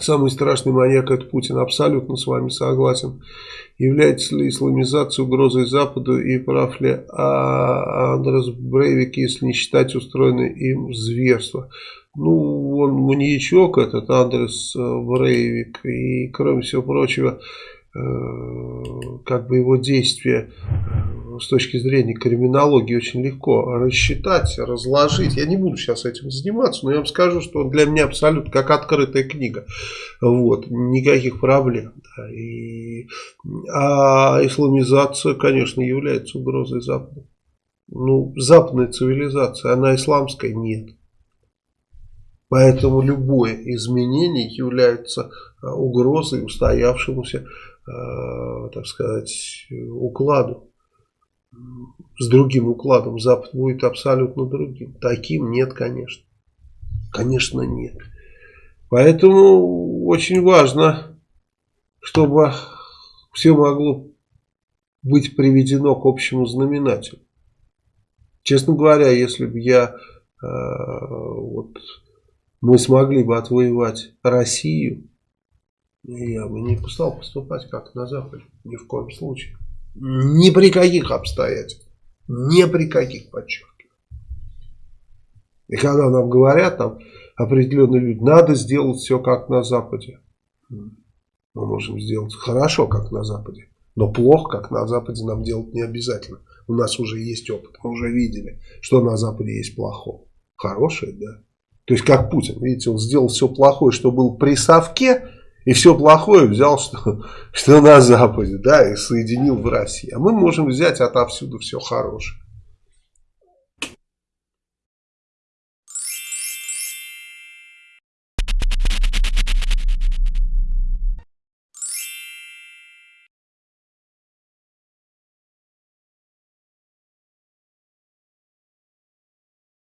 Самый страшный маньяк это Путин, абсолютно с вами согласен. Является ли исламизация угрозой Западу и прав ли а Андрес Брейвик, если не считать устроенное им зверство? Ну, он маньячок этот Андрес Брейвик и кроме всего прочего Э, как бы его действия э, с точки зрения криминологии очень легко рассчитать, разложить. Я не буду сейчас этим заниматься, но я вам скажу, что он для меня абсолютно как открытая книга. Вот, никаких проблем. Да. И, а исламизация, конечно, является угрозой Запада. Ну, западная цивилизация, она исламская? Нет. Поэтому любое изменение является э, угрозой устоявшемуся Э, так сказать, укладу. С другим укладом Запад будет абсолютно другим. Таким нет, конечно. Конечно, нет. Поэтому очень важно, чтобы все могло быть приведено к общему знаменателю. Честно говоря, если бы я, э, вот, мы смогли бы отвоевать Россию, я бы не стал поступать как на Западе. Ни в коем случае. Ни при каких обстоятельствах. Ни при каких, подчеркиваю. И когда нам говорят, там определенные люди, надо сделать все как на Западе. Мы можем сделать хорошо, как на Западе. Но плохо, как на Западе, нам делать не обязательно. У нас уже есть опыт, мы уже видели, что на Западе есть плохое. Хорошее, да. То есть, как Путин, видите, он сделал все плохое, что было при Совке, и все плохое взял, что, что на Западе, да, и соединил в России. А мы можем взять отовсюду все хорошее.